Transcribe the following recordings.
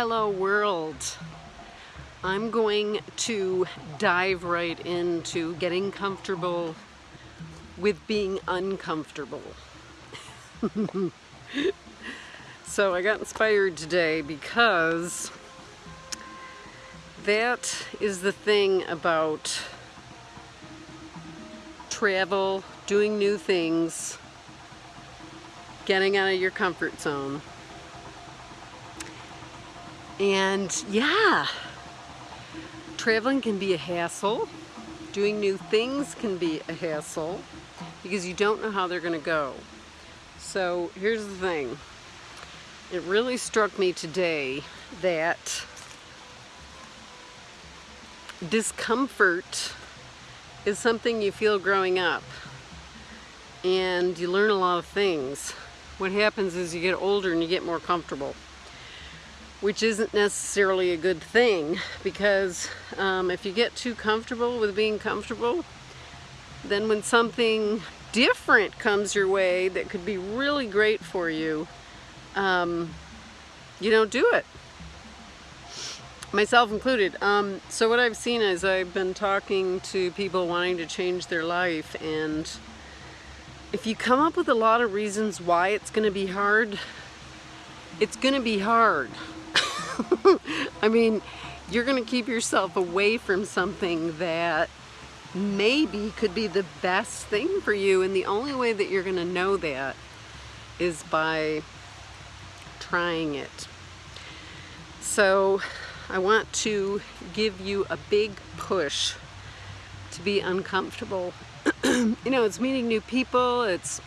Hello world. I'm going to dive right into getting comfortable with being uncomfortable. so I got inspired today because that is the thing about travel, doing new things, getting out of your comfort zone. And yeah, traveling can be a hassle. Doing new things can be a hassle because you don't know how they're going to go. So here's the thing. It really struck me today that discomfort is something you feel growing up and you learn a lot of things. What happens is you get older and you get more comfortable which isn't necessarily a good thing because um, if you get too comfortable with being comfortable, then when something different comes your way that could be really great for you, um, you don't do it. Myself included. Um, so what I've seen is I've been talking to people wanting to change their life and if you come up with a lot of reasons why it's going to be hard, it's going to be hard. I mean, you're going to keep yourself away from something that maybe could be the best thing for you. And the only way that you're going to know that is by trying it. So I want to give you a big push to be uncomfortable. you know, it's meeting new people, it's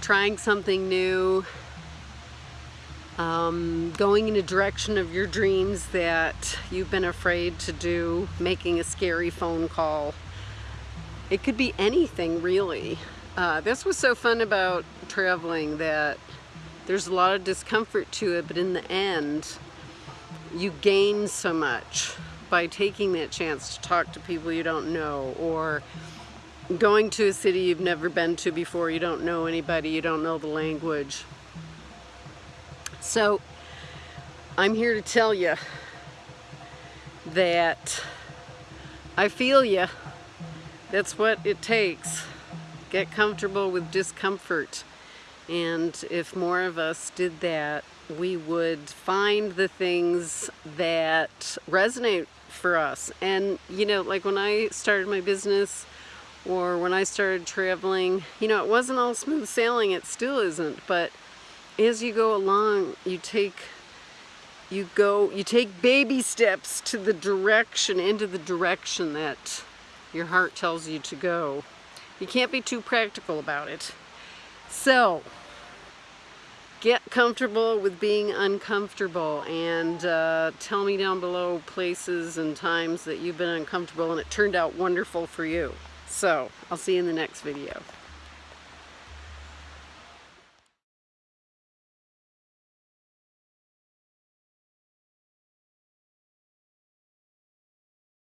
trying something new, um, going in a direction of your dreams that you've been afraid to do, making a scary phone call. It could be anything really. Uh, this was so fun about traveling that there's a lot of discomfort to it, but in the end, you gain so much by taking that chance to talk to people you don't know or going to a city you've never been to before, you don't know anybody, you don't know the language. So I'm here to tell you that I feel you. That's what it takes. Get comfortable with discomfort. And if more of us did that, we would find the things that resonate for us. And, you know, like when I started my business or when I started traveling, you know, it wasn't all smooth sailing. It still isn't. But as you go along, you take you go you take baby steps to the direction into the direction that your heart tells you to go. You can't be too practical about it. So, get comfortable with being uncomfortable and uh, tell me down below places and times that you've been uncomfortable and it turned out wonderful for you. So, I'll see you in the next video.